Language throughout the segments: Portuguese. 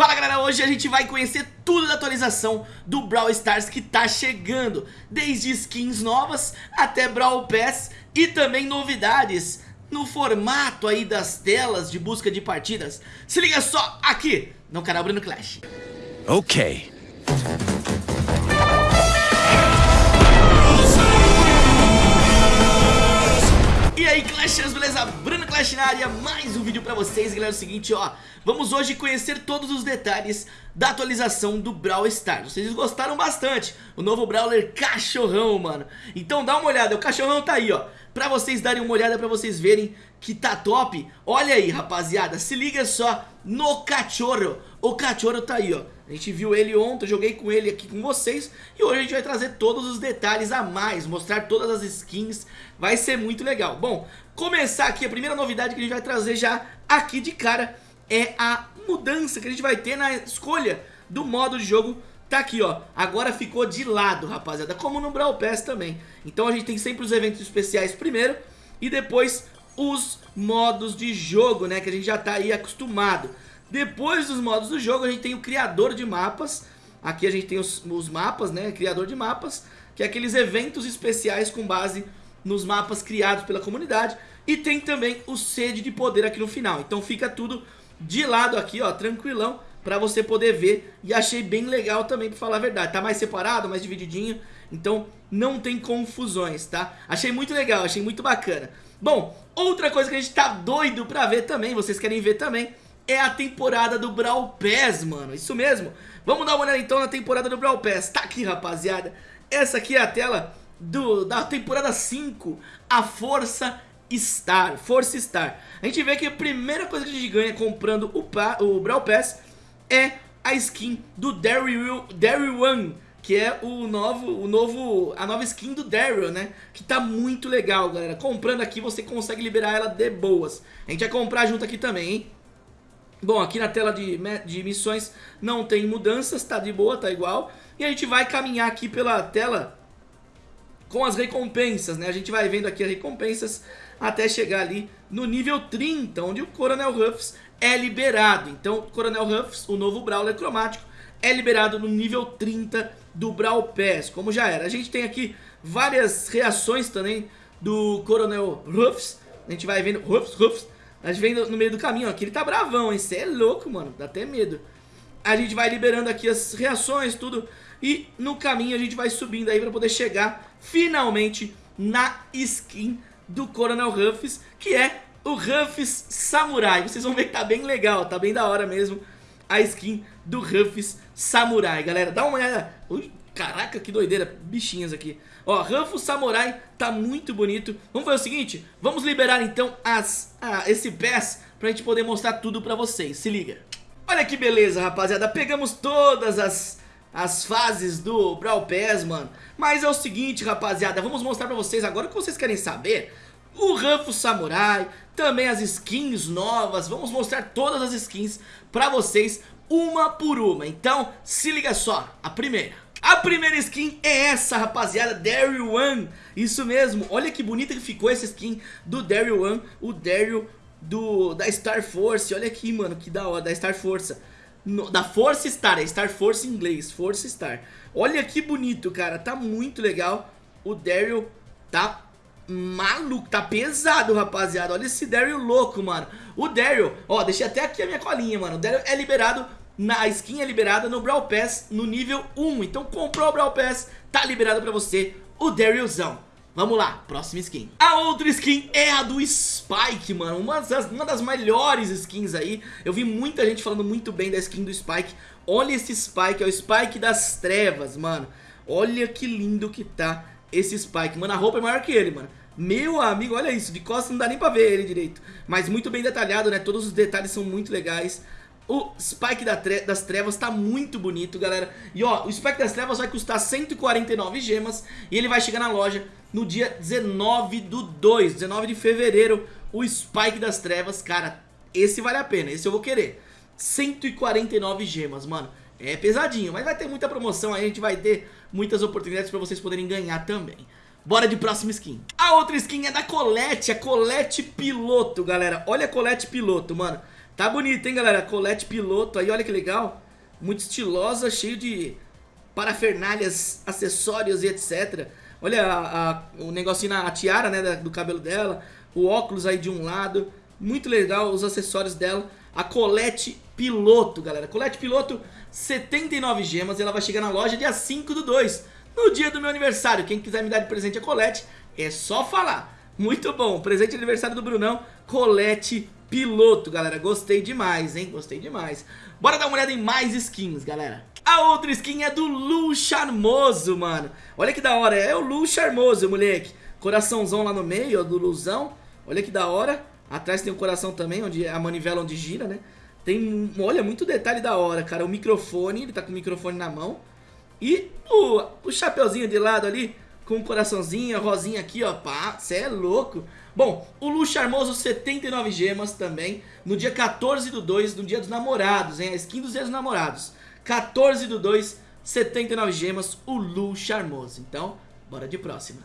Fala galera, hoje a gente vai conhecer tudo da atualização do Brawl Stars que tá chegando Desde skins novas até Brawl Pass e também novidades no formato aí das telas de busca de partidas. Se liga só aqui no canal Bruno Clash. Ok. E aí Clashers, beleza? Bruno Clash na área, mais um vídeo pra vocês Galera, é o seguinte, ó. Vamos hoje conhecer todos os detalhes da atualização do Brawl Stars. Vocês gostaram bastante? O novo Brawler Cachorrão, mano. Então dá uma olhada, o Cachorrão tá aí, ó. Pra vocês darem uma olhada, pra vocês verem que tá top. Olha aí, rapaziada, se liga só no Cachorro. O Cachorro tá aí, ó. A gente viu ele ontem, joguei com ele aqui com vocês. E hoje a gente vai trazer todos os detalhes a mais Mostrar todas as skins. Vai ser muito legal. Bom, começar aqui, a primeira novidade que a gente vai trazer já aqui de cara É a mudança que a gente vai ter na escolha do modo de jogo. Tá aqui ó, agora ficou de lado rapaziada. Como no Brawl Pass também. Então a gente tem sempre os eventos especiais primeiro E depois os modos de jogo né Que a gente já tá aí acostumado. Depois dos modos do jogo a gente tem o criador de mapas. Aqui a gente tem os, os, mapas, né, criador de mapas Que é aqueles eventos especiais com base nos mapas criados pela comunidade E tem também o sede de poder aqui no final Então fica tudo de lado aqui, ó, tranquilão Pra você poder ver E achei bem legal também, pra falar a verdade Tá mais separado, mais divididinho Então não tem confusões, tá? Achei muito legal, achei muito bacana Bom, outra coisa que a gente tá doido pra ver também Vocês querem ver também é a temporada do Brawl Pass, mano. Isso mesmo. Vamos dar uma olhada então na temporada do Brawl Pass. Tá aqui, rapaziada. Essa aqui é a tela do, da temporada 5. A Força Star. Força Star. A gente vê que a primeira coisa que a gente ganha comprando o, pa, o Brawl Pass é a skin do Daryl, Daryl One que é o novo, o novo, a nova skin do Daryl, né? Que tá muito legal, galera. Comprando aqui você consegue liberar ela de boas. A gente vai comprar junto aqui também, hein? Bom, aqui na tela de, de missões não tem mudanças, tá de boa, tá igual. E a gente vai caminhar aqui pela tela com as recompensas, né? A gente vai vendo aqui as recompensas até chegar ali no nível 30, onde o Coronel Ruffs é liberado. Então, o Coronel Ruffs, o novo Brawler cromático, é liberado no nível 30 do Brawl Pass, como já era. A gente tem aqui várias reações também do Coronel Ruffs. A gente vai vendo Ruffs, Ruffs, a gente vem no, meio do caminho, ó, que ele tá bravão, hein? Você é louco, mano. Dá até medo. A gente vai liberando aqui as reações, tudo. E no caminho a gente vai subindo aí pra poder chegar finalmente na skin do Coronel Ruffs, que é o Ruffs Samurai. Vocês vão ver que tá bem legal, tá bem da hora mesmo a skin do Ruffs Samurai, galera. Dá uma olhada. Ui, caraca, que doideira, bichinhas aqui. Ó, Ranfo Samurai tá muito bonito. Vamos fazer o seguinte, vamos liberar então as, ah, esse pass pra gente poder mostrar tudo pra vocês. Se liga. Olha que beleza, rapaziada. Pegamos todas as, as fases do Brawl Pass, mano. Mas é o seguinte, rapaziada. Vamos mostrar pra vocês agora o que vocês querem saber. O Ranfo Samurai, também as skins novas. Vamos mostrar todas as skins pra vocês, uma por uma. Então, se liga só. A primeira. A primeira skin é essa, rapaziada, Daryl One. Isso mesmo, olha que bonita que ficou essa skin do Daryl One, o Daryl do, da Star Force. Olha aqui, mano, que da hora, da Star Force. No, da Force Star, é Star Force em inglês, Force Star. Olha que bonito, cara, tá muito legal. O Daryl tá maluco, tá pesado, rapaziada. Olha esse Daryl louco, mano. O Daryl, ó, deixei até aqui a minha colinha, mano. O Daryl é liberado na skin é liberada no Brawl Pass no nível 1. Então comprou o Brawl Pass, tá liberado pra você o Darylzão. Vamos lá, próxima skin. A outra skin é a do Spike, mano. Uma das, uma das melhores skins aí. Eu vi muita gente falando muito bem da skin do Spike. Olha esse Spike, é o Spike das trevas, mano. Olha que lindo que tá esse Spike. Mano, a roupa é maior que ele, mano. Meu amigo, olha isso. De costas não dá nem pra ver ele direito. Mas muito bem detalhado, né? Todos os detalhes são muito legais. O Spike das Trevas tá muito bonito, galera. E ó, o Spike das Trevas vai custar 149 gemas e ele vai chegar na loja no dia 19 do 2, 19 de fevereiro. O Spike das Trevas, cara, esse vale a pena, esse eu vou querer. 149 gemas, mano. É pesadinho, mas vai ter muita promoção aí, a gente vai ter muitas oportunidades pra vocês poderem ganhar também. Bora de próxima skin. A outra skin é da Colette, a Colette Piloto, galera. Olha a Colette Piloto, mano. Tá bonito, hein, galera? Colete piloto aí, olha que legal. Muito estilosa, cheio de parafernálias, acessórios e etc. Olha a, a, o negocinho na tiara, né, do cabelo dela. O óculos aí de um lado. Muito legal os acessórios dela. A colete piloto, galera. Colete piloto, 79 gemas. Ela vai chegar na loja dia 5 do 2. No dia do meu aniversário. Quem quiser me dar de presente a colete, é só falar. Muito bom. Presente de aniversário do Brunão. Colete piloto, galera. Gostei demais, hein? Gostei demais. Bora dar uma olhada em mais skins, galera. A outra skin é do Lu Charmoso, mano. Olha que da hora. É o Lu Charmoso, moleque. Coraçãozão lá no meio, ó, do Luzão. Olha que da hora. Atrás tem um coração também, onde é a manivela onde gira, né? Tem, olha, muito detalhe da hora, cara. O microfone, ele tá com o microfone na mão. E o, o chapeuzinho de lado ali, com um coraçãozinho, a rosinha aqui, ó. Pá, cê é louco. Bom, o Lu Charmoso, 79 gemas também. No dia 14 do 2, no dia dos namorados, hein? A skin dos dias dos namorados. 14 do 2, 79 gemas, o Lu Charmoso. Então, bora de próxima.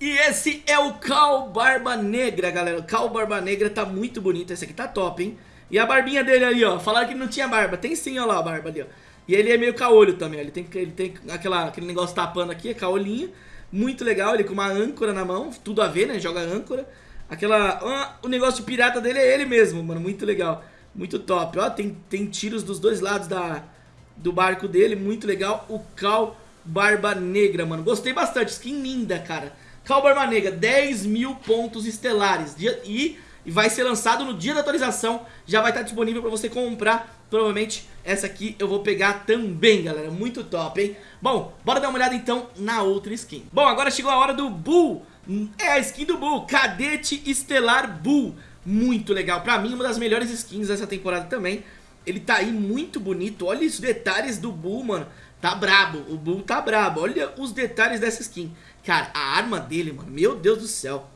E esse é o Cal Barba Negra, galera. O Cal Barba Negra tá muito bonito. Esse aqui tá top, hein? E a barbinha dele ali, ó. Falaram que não tinha barba. Tem sim, ó lá a barba ali, ó. E ele é meio caolho também, ó. Ele tem, ele tem aquela, aquele negócio tapando aqui, é caolhinho. Muito legal, ele com uma âncora na mão. Tudo a ver, né? Joga âncora. Aquela... O negócio pirata dele é ele mesmo, mano. Muito legal. Muito top. Ó, tem, tem tiros dos dois lados da, do barco dele. Muito legal. O Cal Barba Negra, mano. Gostei bastante. Skin linda, cara. Cal Barba Negra, 10 mil pontos estelares. E, vai ser lançado no dia da atualização. Já vai estar disponível para você comprar. Provavelmente essa aqui eu vou pegar também, galera. Muito top, hein? Bom, bora dar uma olhada então na outra skin. Bom, agora chegou a hora do Bull. É a skin do Bull, Cadete Estelar Bull. Muito legal. Pra mim, uma das melhores skins dessa temporada também. Ele tá aí muito bonito. Olha os detalhes do Bull, mano. Tá brabo. O Bull tá brabo. Olha os detalhes dessa skin. Cara, a arma dele, mano, meu Deus do céu.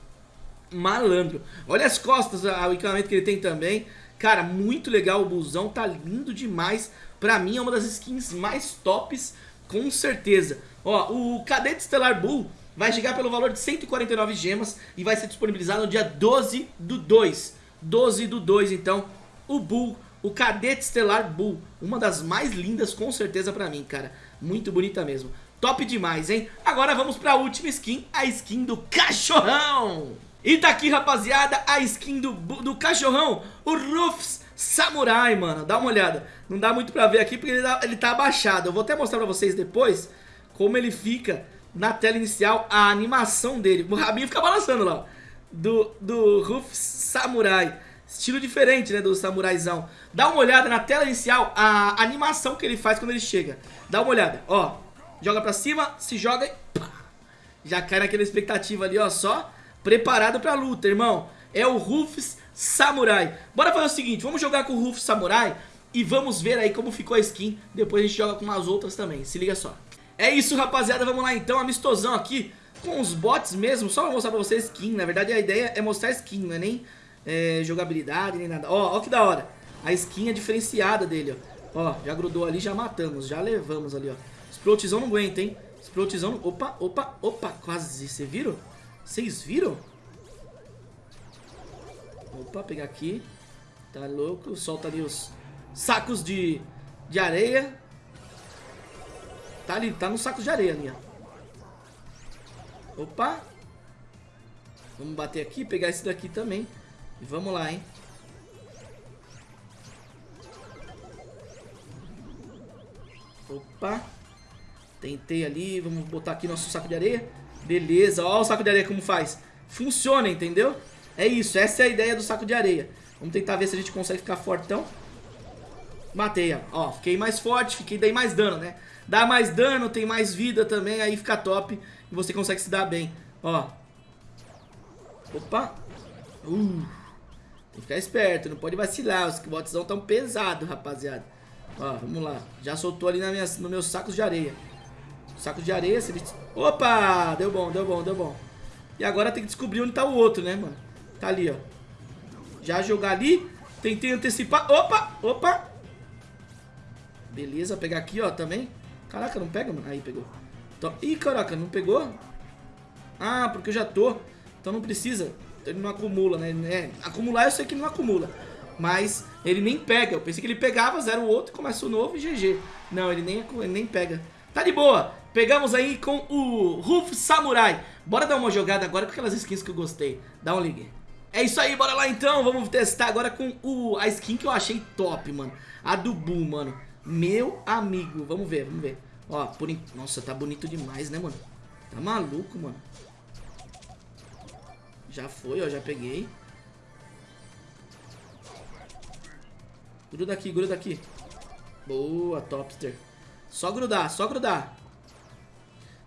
Malandro. Olha as costas, o equipamento que ele tem também. Cara, muito legal o busão, tá lindo demais. Pra mim é uma das skins mais tops, com certeza. Ó, o Cadete Stellar Bull vai chegar pelo valor de 149 gemas e vai ser disponibilizado no dia 12 do 2. 12 do 2, então, o Bull, o Cadete Stellar Bull, uma das mais lindas com certeza pra mim, cara. Muito bonita mesmo. Top demais, hein? Agora vamos pra última skin, a skin do cachorrão. E tá aqui, rapaziada, a skin do, do cachorrão, o Rufus Samurai, mano. Dá uma olhada. Não dá muito pra ver aqui porque ele, dá, ele tá abaixado. Eu vou até mostrar pra vocês depois como ele fica na tela inicial, a animação dele. O rabinho fica balançando lá, Do, do Rufus Samurai. Estilo diferente, né, do samuraizão. Dá uma olhada na tela inicial, a animação que ele faz quando ele chega. Dá uma olhada, ó joga pra cima, se joga e pá, já cai naquela expectativa ali, ó, só preparado pra luta, irmão. É o Rufus Samurai. Bora fazer o seguinte, vamos jogar com o Rufus Samurai e vamos ver aí como ficou a skin. Depois a gente joga com as outras também, se liga só. É isso, rapaziada, vamos lá então, amistosão aqui com os bots mesmo, só pra mostrar pra vocês skin. Na verdade a ideia é mostrar skin, não é nem é, jogabilidade, nem nada. Ó, ó que da hora. A skin é diferenciada dele, ó. Ó, já grudou ali, já matamos, já levamos ali, ó. Explotizão não aguenta, hein? Explotizão... Opa, opa, opa. Quase. Vocês viram? Vocês viram? Opa, pegar aqui. Tá louco. Solta ali os sacos de, de areia. Tá ali, tá no saco de areia ali, ó. Opa. Vamos bater aqui, pegar esse daqui também. Vamos lá, hein. Opa. Tentei ali, vamos botar aqui nosso saco de areia. Beleza, ó o saco de areia como faz. Funciona, entendeu? É isso, essa é a ideia do saco de areia. Vamos tentar ver se a gente consegue ficar fortão. Matei, ó. Fiquei mais forte, fiquei dei mais dano, né? Dá mais dano, tem mais vida também, aí fica top. E você consegue se dar bem. Ó. Opa. Uh. Tem que ficar esperto, não pode vacilar. Os bots tão pesados, rapaziada. Ó, vamos lá. Já soltou ali na minha, no meus sacos de areia. Saco de areia. Opa! Deu bom, deu bom, deu bom. E agora tem que descobrir onde tá o outro, né, mano? Tá ali, ó. Já jogar ali. Tentei antecipar. Opa! Opa! Beleza, pegar aqui, ó, também. Caraca, não pega, mano. Aí, pegou. Então... Ih, caraca, não pegou? Ah, porque eu já tô. Então não precisa. Ele não acumula, né? É, acumular eu sei que não acumula. Mas ele nem pega. Eu pensei que ele pegava, zero o outro, começa o novo e GG. Não, ele nem, ele nem pega. Tá de boa. Pegamos aí com o Ruf Samurai. Bora dar uma jogada agora com aquelas skins que eu gostei. Dá um ligue. É isso aí, bora lá então. Vamos testar agora com o, a skin que eu achei top, mano. A do Bull, mano. Meu amigo. Vamos ver, vamos ver. Ó, por... Nossa, tá bonito demais, né, mano? Tá maluco, mano. Já foi, ó, já peguei. Gruda aqui, gruda aqui. Boa, Topster. Só grudar, só grudar.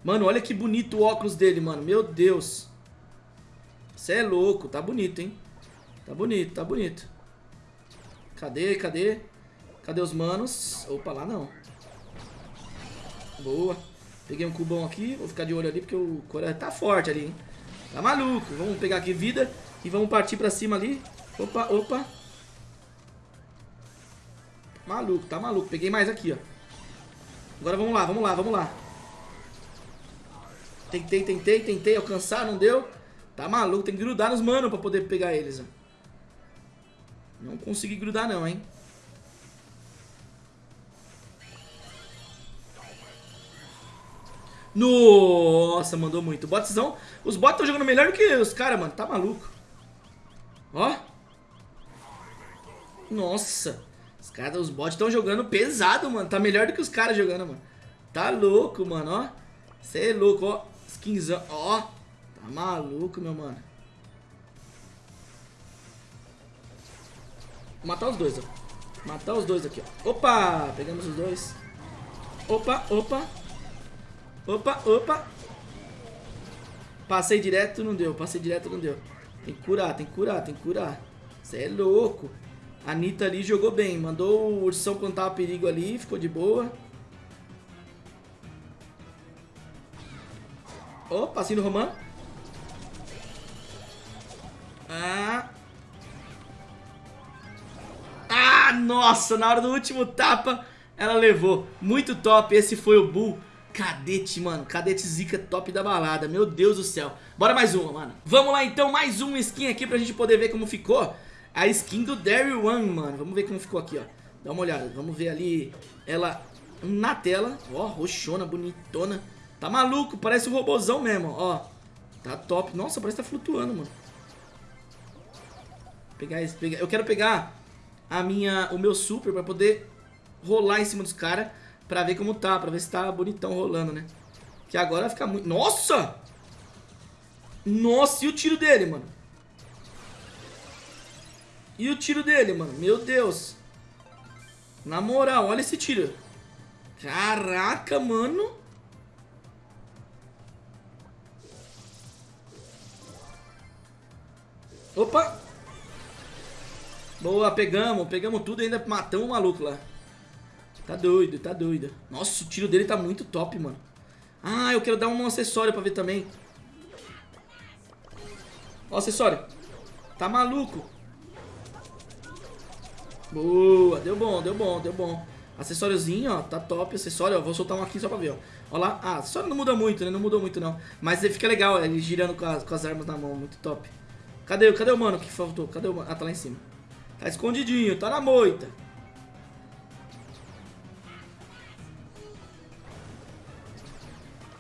Mano, olha que bonito o óculos dele, mano. Meu Deus. Você é louco. Tá bonito, hein? Tá bonito, tá bonito. Cadê, cadê? Cadê os manos? Opa, lá não. Boa. Peguei um cubão aqui. Vou ficar de olho ali porque o Coreia tá forte ali, hein? Tá maluco. Vamos pegar aqui vida e vamos partir pra cima ali. Opa, opa. Maluco, tá maluco. Peguei mais aqui, ó. Agora vamos lá, vamos lá, vamos lá. Tentei, tentei, tentei alcançar, não deu. Tá maluco, tem que grudar nos mano pra poder pegar eles, ó. Não consegui grudar não, hein. Nossa, mandou muito. Botzão, os bots estão jogando melhor do que os caras, mano. Tá maluco. Ó. Nossa. Os caras, os bots estão jogando pesado, mano. Tá melhor do que os caras jogando, mano. Tá louco, mano, ó. Você é louco, ó. Skinzão, ó. Tá maluco, meu mano. Vou matar os dois, ó. Matar os dois aqui, ó. Opa, pegamos os dois. Opa, opa. Opa, opa. Passei direto, não deu. Passei direto, não deu. Tem que curar, tem que curar, tem que curar. Você é louco. A Anitta ali jogou bem. Mandou o ursão quando tava perigo ali. Ficou de boa. Oh, passinho do Roman. Ah. Ah, nossa. Na hora do último tapa, ela levou. Muito top. Esse foi o Bull. Cadete, mano. Cadete zica top da balada. Meu Deus do céu. Bora mais uma, mano. Vamos lá, então. Mais uma skin aqui pra gente poder ver como ficou a skin do Daryl One, mano. Vamos ver como ficou aqui, ó. Dá uma olhada. Vamos ver ali ela na tela. Ó, roxona, bonitona. Tá maluco, parece um robozão mesmo, ó. Tá top. Nossa, parece que tá flutuando, mano. Pegar esse, pegar. Eu quero pegar a minha, o meu super pra poder rolar em cima dos caras pra ver como tá, pra ver se tá bonitão rolando, né? Que agora vai ficar muito... Nossa! Nossa, e o tiro dele, mano? E o tiro dele, mano? Meu Deus. Na moral, olha esse tiro. Caraca, mano. Opa. Boa, pegamos. Pegamos tudo e ainda matamos o maluco lá. Tá doido, tá doido. Nossa, o tiro dele tá muito top, mano. Ah, eu quero dar um acessório pra ver também. Ó, acessório. Tá maluco. Boa, deu bom, deu bom, deu bom. Acessóriozinho, ó, tá top acessório, ó, vou soltar um aqui só pra ver, ó. Ó lá, ah, acessório não muda muito, né, não mudou muito não. Mas ele fica legal, ele girando com as, com as armas na mão, muito top. Cadê, cadê o mano que faltou? Cadê o mano? Ah, tá lá em cima. Tá escondidinho, tá na moita.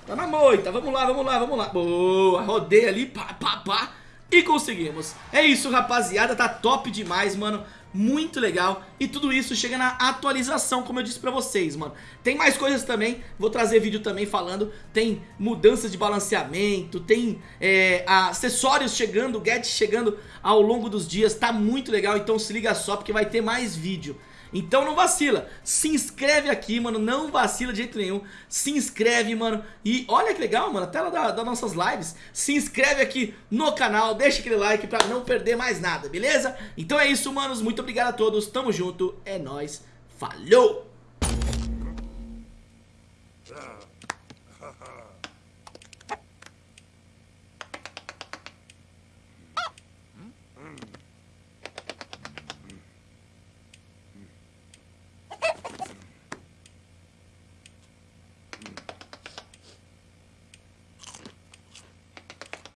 Tá na moita, vamos lá, vamos lá, vamos lá. Boa, rodei ali, pá, pá, pá. E conseguimos. É isso, rapaziada, tá top demais, mano muito legal e tudo isso chega na atualização, como eu disse pra vocês, mano. Tem mais coisas também, vou trazer vídeo também falando, tem mudanças de balanceamento, tem é, acessórios chegando, gadgets chegando ao longo dos dias, tá muito legal, então se liga só porque vai ter mais vídeo. Então não vacila, se inscreve aqui, mano, não vacila de jeito nenhum, se inscreve, mano, e olha que legal, mano, a tela da, das nossas lives, se inscreve aqui no canal, deixa aquele like pra não perder mais nada, beleza? Então é isso, manos, muito obrigado a todos, tamo junto, é nóis, falou!